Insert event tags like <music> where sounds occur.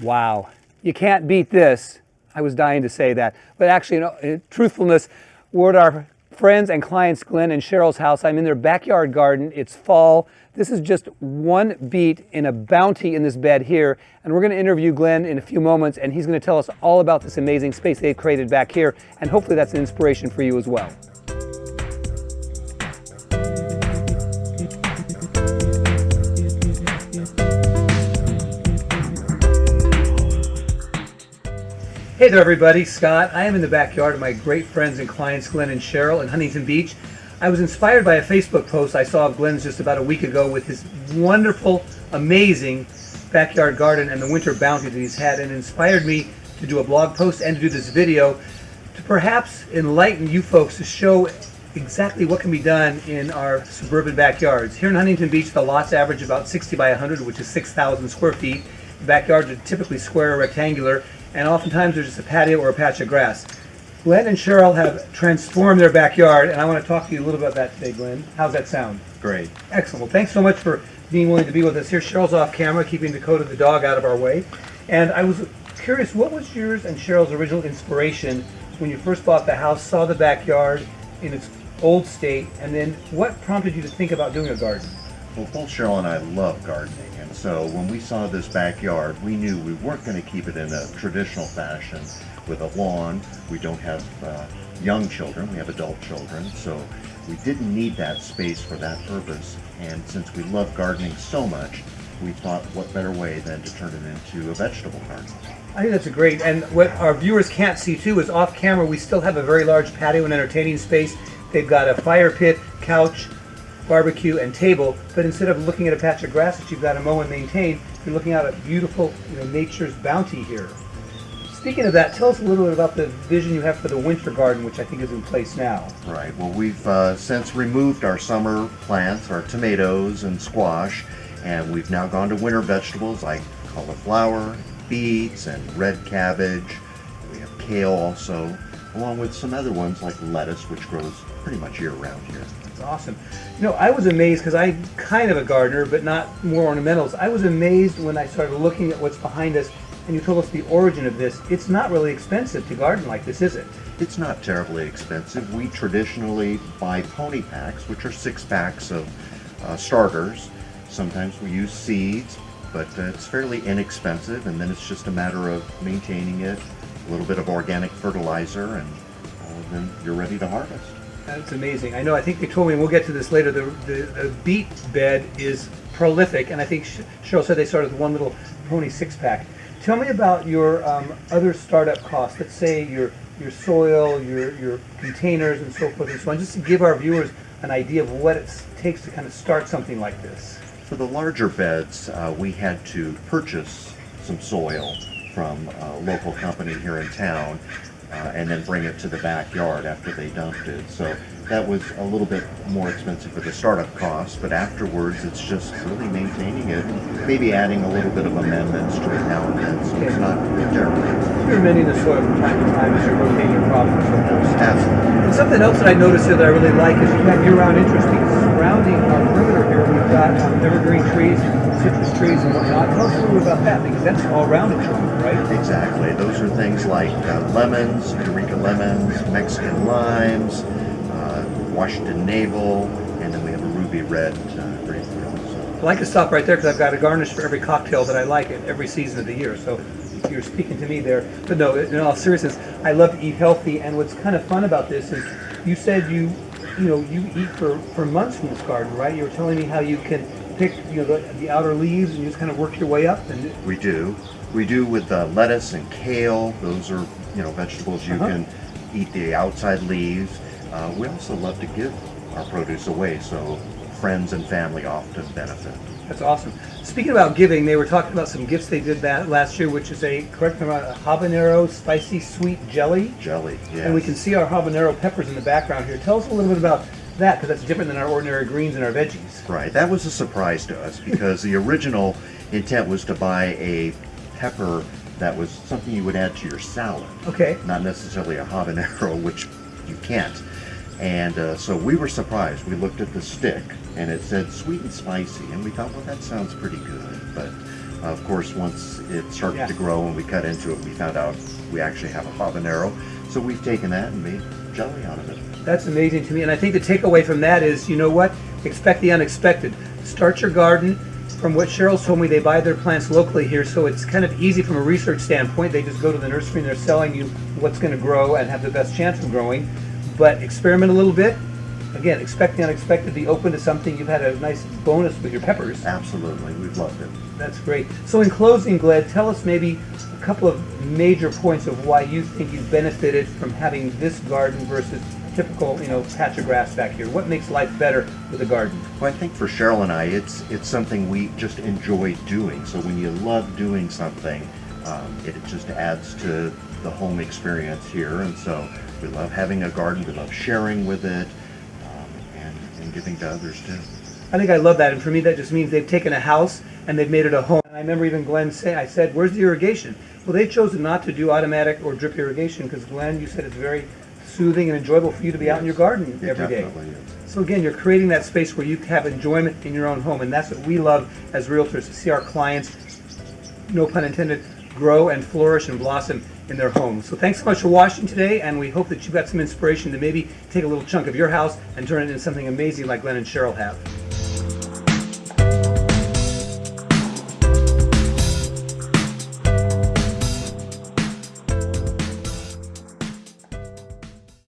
Wow. You can't beat this. I was dying to say that. But actually, you in truthfulness, we're at our friends and clients, Glenn and Cheryl's house. I'm in their backyard garden. It's fall. This is just one beet in a bounty in this bed here. And we're going to interview Glenn in a few moments, and he's going to tell us all about this amazing space they've created back here. And hopefully that's an inspiration for you as well. Hey there everybody, Scott. I am in the backyard of my great friends and clients Glenn and Cheryl in Huntington Beach. I was inspired by a Facebook post I saw of Glenn's just about a week ago with his wonderful, amazing backyard garden and the winter bounty that he's had and inspired me to do a blog post and to do this video to perhaps enlighten you folks to show exactly what can be done in our suburban backyards. Here in Huntington Beach, the lots average about 60 by 100, which is 6,000 square feet. The backyards are typically square or rectangular, and oftentimes there's just a patio or a patch of grass. Glenn and Cheryl have transformed their backyard, and I want to talk to you a little bit about that today, Glenn. How's that sound? Great. Excellent. Well, thanks so much for being willing to be with us here. Cheryl's off camera, keeping Dakota the dog out of our way. And I was curious, what was yours and Cheryl's original inspiration when you first bought the house, saw the backyard in its old state, and then what prompted you to think about doing a garden? Well, both Cheryl and I love gardening. And so when we saw this backyard, we knew we weren't going to keep it in a traditional fashion with a lawn. We don't have uh, young children, we have adult children, so we didn't need that space for that purpose. And since we love gardening so much, we thought what better way than to turn it into a vegetable garden. I think that's a great, and what our viewers can't see too is off camera we still have a very large patio and entertaining space. They've got a fire pit, couch, barbecue, and table, but instead of looking at a patch of grass that you've got to mow and maintain, you're looking out at beautiful you know, nature's bounty here. Speaking of that, tell us a little bit about the vision you have for the winter garden, which I think is in place now. Right. Well, we've uh, since removed our summer plants, our tomatoes and squash, and we've now gone to winter vegetables like cauliflower, beets, and red cabbage. We have kale also, along with some other ones like lettuce, which grows pretty much year round here. That's awesome. You know, I was amazed because I'm kind of a gardener, but not more ornamentals. I was amazed when I started looking at what's behind us and you told us the origin of this. It's not really expensive to garden like this, is it? It's not terribly expensive. We traditionally buy pony packs, which are six packs of uh, starters. Sometimes we use seeds, but uh, it's fairly inexpensive, and then it's just a matter of maintaining it, a little bit of organic fertilizer, and uh, then you're ready to harvest. That's amazing. I know, I think they told me, and we'll get to this later, the, the, the beet bed is prolific, and I think Cheryl said they started with one little pony six-pack. Tell me about your um, other startup costs. Let's say your your soil, your your containers, and so forth and so on. Just to give our viewers an idea of what it takes to kind of start something like this. For the larger beds, uh, we had to purchase some soil from a local company here in town uh, and then bring it to the backyard after they dumped it. So that was a little bit more expensive for the startup cost, but afterwards it's just really maintaining it, maybe adding a little bit of amendments to it now and then, so it's not terrible. You're amending the soil from time to time as you're rotating your crops and so forth. Absolutely. And something else that I noticed here that I really like is you've got year-round interest because surrounding our perimeter here, we've got um, evergreen trees, citrus trees and whatnot. Tell us a little bit about that because that's all round in right? Exactly. Those are things like uh, lemons, Eureka lemons, Mexican limes, uh, Washington navel, and then we have a ruby red uh, grapefruit. I like to stop right there because I've got a garnish for every cocktail that I like at every season of the year. So you're speaking to me there. But no, in all seriousness, I love to eat healthy. And what's kind of fun about this is you said you, you know, you eat for, for months from this garden, right? You were telling me how you can pick, you know, the, the outer leaves and you just kind of work your way up. And we do. We do with uh, lettuce and kale. Those are, you know, vegetables you uh -huh. can eat the outside leaves. Uh, we also love to give our produce away, so friends and family often benefit. That's awesome. Speaking about giving, they were talking about some gifts they did that last year, which is a, correct me a habanero spicy sweet jelly. Jelly, yeah. And we can see our habanero peppers in the background here. Tell us a little bit about that, because that's different than our ordinary greens and our veggies. Right, that was a surprise to us, because the original intent was to buy a pepper that was something you would add to your salad. Okay. Not necessarily a habanero, <laughs> which you can't. And uh, so we were surprised. We looked at the stick and it said sweet and spicy, and we thought, well, that sounds pretty good. But Of course, once it started Yeah. to grow and we cut into it, we found out we actually have a habanero. So we've taken that and made jelly out of it. That's amazing to me. And I think the takeaway from that is, you know what? Expect the unexpected. Start your garden. From what Cheryl's told me, they buy their plants locally here, so it's kind of easy from a research standpoint. They just go to the nursery and they're selling you what's going to grow and have the best chance of growing. But experiment a little bit. Again, expect the unexpected. Be open to something. You've had a nice bonus with your peppers. Absolutely, we've loved it. That's great. So in closing, Glenn, tell us maybe a couple of major points of why you think you've benefited from having this garden versus typical, you know, patch of grass back here. What makes life better with a garden? Well, I think for Cheryl and I, it's it's something we just enjoy doing. So when you love doing something, um, it just adds to the home experience here. And so we love having a garden. We love sharing with it, um, and, and giving to others too. I think I love that, and for me, that just means they've taken a house and they've made it a home. And I remember even Glenn say, I said, "Where's the irrigation?" Well, they've chosen not to do automatic or drip irrigation because Glenn, you said it's very soothing and enjoyable for you to be out in your garden every day. So again, you're creating that space where you have enjoyment in your own home, and that's what we love as realtors to see our clients, no pun intended, grow and flourish and blossom in their homes. So thanks so much for watching today, and we hope that you got some inspiration to maybe take a little chunk of your house and turn it into something amazing like Glenn and Cheryl have.